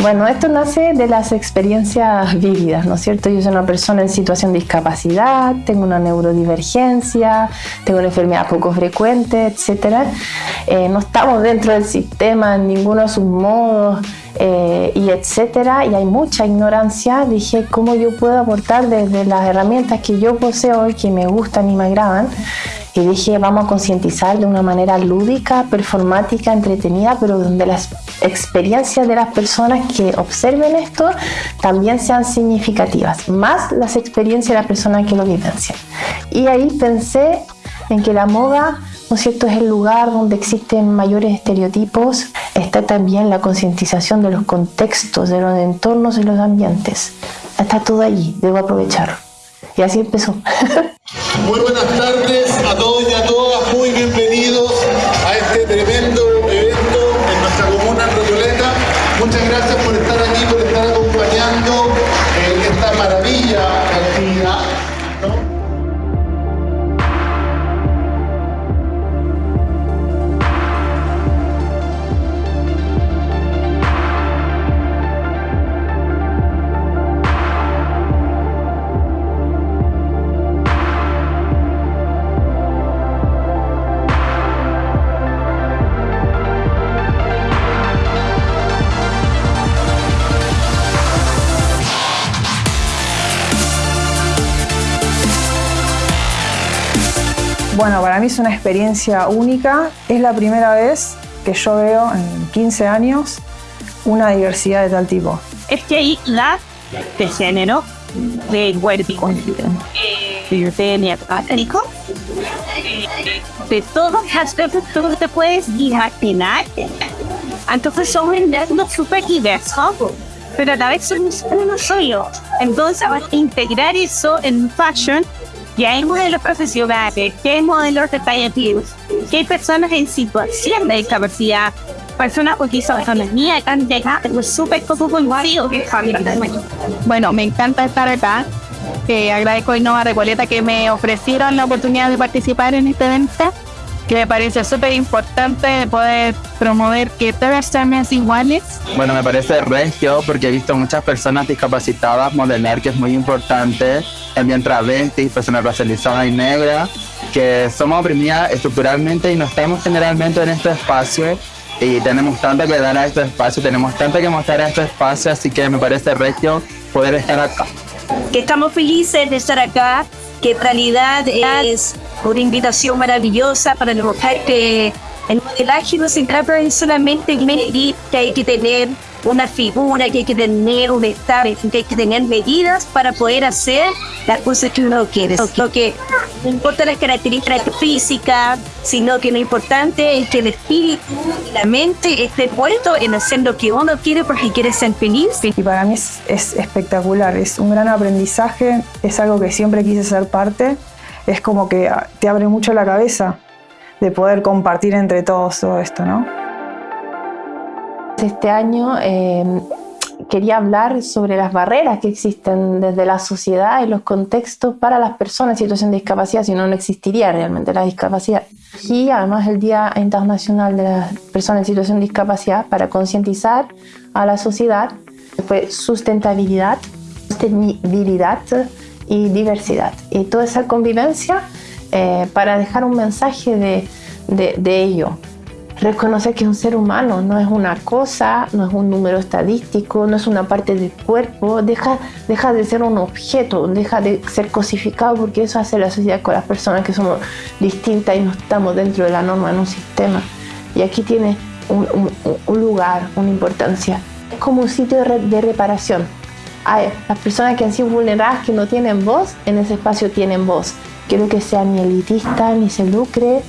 Bueno, esto nace de las experiencias vividas, ¿no es cierto? Yo soy una persona en situación de discapacidad, tengo una neurodivergencia, tengo una enfermedad poco frecuente, etc. Eh, no estamos dentro del sistema en ninguno de sus modos, eh, y etcétera, y hay mucha ignorancia, dije cómo yo puedo aportar desde las herramientas que yo poseo y que me gustan y me agradan, dije vamos a concientizar de una manera lúdica, performática, entretenida, pero donde las experiencias de las personas que observen esto también sean significativas, más las experiencias de las personas que lo vivencian. Y ahí pensé en que la moda ¿no es cierto? Es el lugar donde existen mayores estereotipos, está también la concientización de los contextos, de los entornos y los ambientes. Está todo allí, debo aprovecharlo. Y así empezó. Muy buenas tardes a todos y a todas, muy bienvenidos a este tremendo evento en nuestra comuna Royoleta. Muchas gracias por estar aquí, por estar acompañando esta maravilla actividad. Bueno, para mí es una experiencia única. Es la primera vez que yo veo en 15 años una diversidad de tal tipo. Es que hay la de género, de cuerpo, de neopátrico, de todos los aspectos que te puedes imaginar. Entonces son un mundo súper diverso, pero a la vez son uno solo. Entonces, integrar eso en fashion que hay modelos profesionales, que hay modelos detallistas, que hay personas en situación de discapacidad, personas con disautonomía, que han llegado súper vacío. Bueno, me encanta estar acá. Eh, agradezco a Innova Recoleta que me ofrecieron la oportunidad de participar en este evento que me parece súper importante poder promover que todas sean iguales. Bueno, me parece regio porque he visto muchas personas discapacitadas modelar, que es muy importante, también travestis, personas racializadas y negras, que somos oprimidas estructuralmente y no estamos generalmente en este espacio y tenemos tanto que dar a este espacio, tenemos tanto que mostrar a este espacio, así que me parece regio poder estar acá. Que estamos felices de estar acá, que en realidad es una invitación maravillosa para demostrar que el modelaje no se trata de solamente medir que hay que tener una figura, que hay que tener un estado, que hay que tener medidas para poder hacer las cosas que uno quiere. Lo que no importa las características físicas, sino que lo importante es que el espíritu y la mente esté puesto en hacer lo que uno quiere porque quiere ser feliz. Y para mí es, es espectacular, es un gran aprendizaje, es algo que siempre quise ser parte es como que te abre mucho la cabeza de poder compartir entre todos todo esto, ¿no? Este año em, quería hablar sobre las barreras que existen desde la sociedad y los contextos para las personas en situación de discapacidad, si no, no existiría realmente la discapacidad. Y además el Día Internacional de las Personas en Situación de Discapacidad para concientizar a la sociedad fue sustentabilidad, sostenibilidad, y diversidad. Y toda esa convivencia eh, para dejar un mensaje de, de, ello. Reconocer que es un ser humano, no es una cosa, no es un número estadístico, no es una parte del cuerpo, deja, deja de ser un objeto, deja de ser cosificado porque eso hace la sociedad con las personas que somos distintas y no estamos dentro de la norma en un sistema. Y aquí tiene un, un, lugar, una importancia. Es como un sitio de, de reparación, las personas que han sido vulneradas, que no tienen voz, en ese espacio tienen voz. Quiero que sea ni elitista, ni se lucre,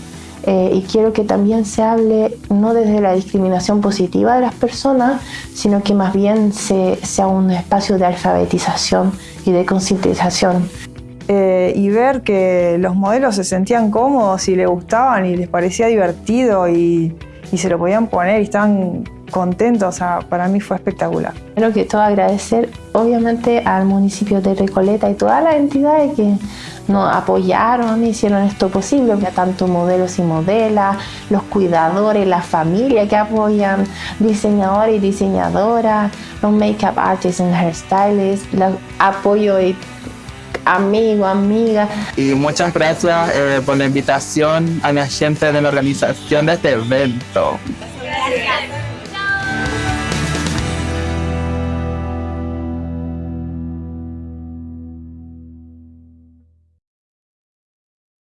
eh, y quiero que también se hable no desde la discriminación positiva de las personas, sino que más bien se, sea un espacio de alfabetización y de concientización. Eh, y ver que los modelos se sentían cómodos y les gustaban y les parecía divertido y, y se lo podían poner y estaban contento, o sea, para mí fue espectacular. Creo que todo agradecer obviamente al municipio de Recoleta y todas las entidades que nos apoyaron, hicieron esto posible, tanto modelos y modelas, los cuidadores, la familia que apoyan, diseñadores y diseñadoras, los make-up artists y hairstylists, el apoyo de amigos, amigas. Y muchas gracias eh, por la invitación a la gente de la organización de este evento. Gracias.